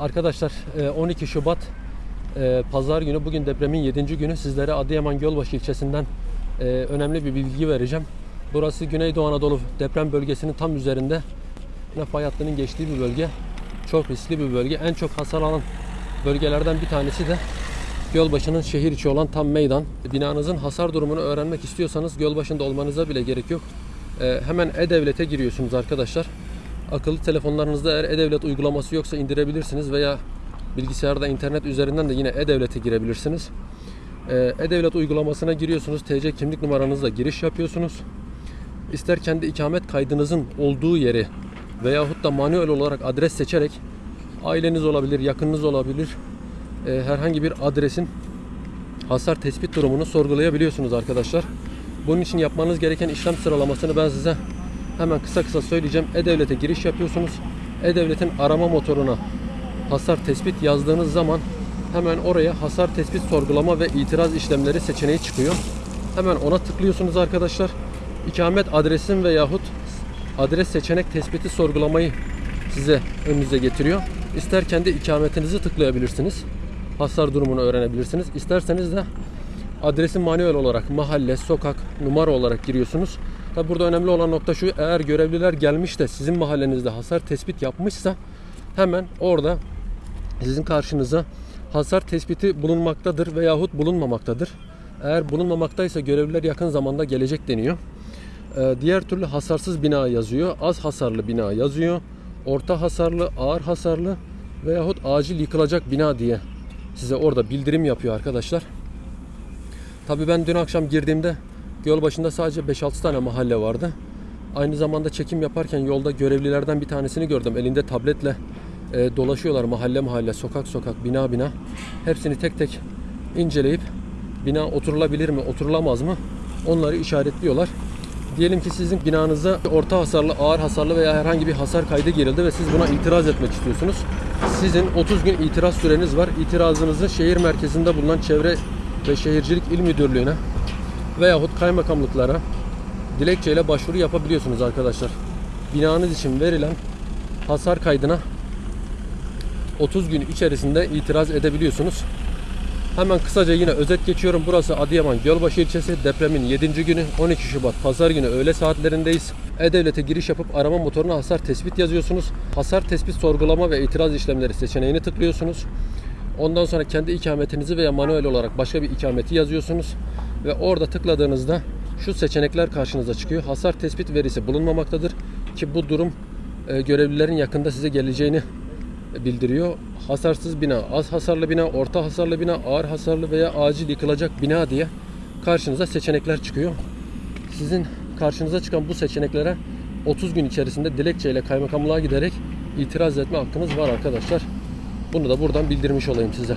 Arkadaşlar e, 12 Şubat e, Pazar günü bugün depremin 7. günü sizlere Adıyaman Gölbaşı ilçesinden e, önemli bir bilgi vereceğim. Burası Güneydoğu Anadolu deprem bölgesinin tam üzerinde yine fay hattının geçtiği bir bölge. Çok riskli bir bölge. En çok hasar alan bölgelerden bir tanesi de Gölbaşı'nın şehir içi olan tam meydan. Binanızın hasar durumunu öğrenmek istiyorsanız Gölbaşı'nda olmanıza bile gerek yok. E, hemen E-Devlet'e giriyorsunuz arkadaşlar. Akıllı telefonlarınızda eğer E-Devlet uygulaması yoksa indirebilirsiniz veya bilgisayarda internet üzerinden de yine E-Devlet'e girebilirsiniz. Ee, E-Devlet uygulamasına giriyorsunuz. TC kimlik numaranızla giriş yapıyorsunuz. İster kendi ikamet kaydınızın olduğu yeri veyahut da manuel olarak adres seçerek aileniz olabilir, yakınınız olabilir. Ee, herhangi bir adresin hasar tespit durumunu sorgulayabiliyorsunuz arkadaşlar. Bunun için yapmanız gereken işlem sıralamasını ben size hemen kısa kısa söyleyeceğim. E-Devlet'e giriş yapıyorsunuz. E-Devlet'in arama motoruna hasar tespit yazdığınız zaman hemen oraya hasar tespit sorgulama ve itiraz işlemleri seçeneği çıkıyor. Hemen ona tıklıyorsunuz arkadaşlar. İkamet adresin veyahut adres seçenek tespiti sorgulamayı size önünüze getiriyor. İster kendi ikametinizi tıklayabilirsiniz. Hasar durumunu öğrenebilirsiniz. İsterseniz de adresi manuel olarak mahalle, sokak, numara olarak giriyorsunuz. Tabi burada önemli olan nokta şu eğer görevliler gelmiş de sizin mahallenizde hasar tespit yapmışsa hemen orada sizin karşınıza hasar tespiti bulunmaktadır veyahut bulunmamaktadır. Eğer bulunmamaktaysa görevliler yakın zamanda gelecek deniyor. Ee, diğer türlü hasarsız bina yazıyor, az hasarlı bina yazıyor, orta hasarlı, ağır hasarlı veyahut acil yıkılacak bina diye size orada bildirim yapıyor arkadaşlar. Tabii ben dün akşam girdiğimde göl başında sadece 5-6 tane mahalle vardı. Aynı zamanda çekim yaparken yolda görevlilerden bir tanesini gördüm. Elinde tabletle e, dolaşıyorlar mahalle mahalle, sokak sokak, bina bina. Hepsini tek tek inceleyip bina oturulabilir mi, oturulamaz mı onları işaretliyorlar. Diyelim ki sizin binanıza orta hasarlı, ağır hasarlı veya herhangi bir hasar kaydı girildi ve siz buna itiraz etmek istiyorsunuz. Sizin 30 gün itiraz süreniz var. İtirazınızı şehir merkezinde bulunan Çevre ve Şehircilik İl Müdürlüğü'ne veyahut kaymakamlıklara dilekçeyle başvuru yapabiliyorsunuz arkadaşlar. Binanız için verilen hasar kaydına 30 gün içerisinde itiraz edebiliyorsunuz. Hemen kısaca yine özet geçiyorum. Burası Adıyaman Gölbaşı ilçesi. Depremin 7. günü 12 Şubat Pazar günü öğle saatlerindeyiz. E-Devlet'e giriş yapıp arama motoruna hasar tespit yazıyorsunuz. Hasar tespit sorgulama ve itiraz işlemleri seçeneğini tıklıyorsunuz. Ondan sonra kendi ikametinizi veya manuel olarak başka bir ikameti yazıyorsunuz. Ve orada tıkladığınızda şu seçenekler karşınıza çıkıyor. Hasar tespit verisi bulunmamaktadır. Ki bu durum e, görevlilerin yakında size geleceğini bildiriyor. Hasarsız bina, az hasarlı bina, orta hasarlı bina, ağır hasarlı veya acil yıkılacak bina diye karşınıza seçenekler çıkıyor. Sizin karşınıza çıkan bu seçeneklere 30 gün içerisinde dilekçeyle kaymakamlığa giderek itiraz etme hakkınız var arkadaşlar. Bunu da buradan bildirmiş olayım size.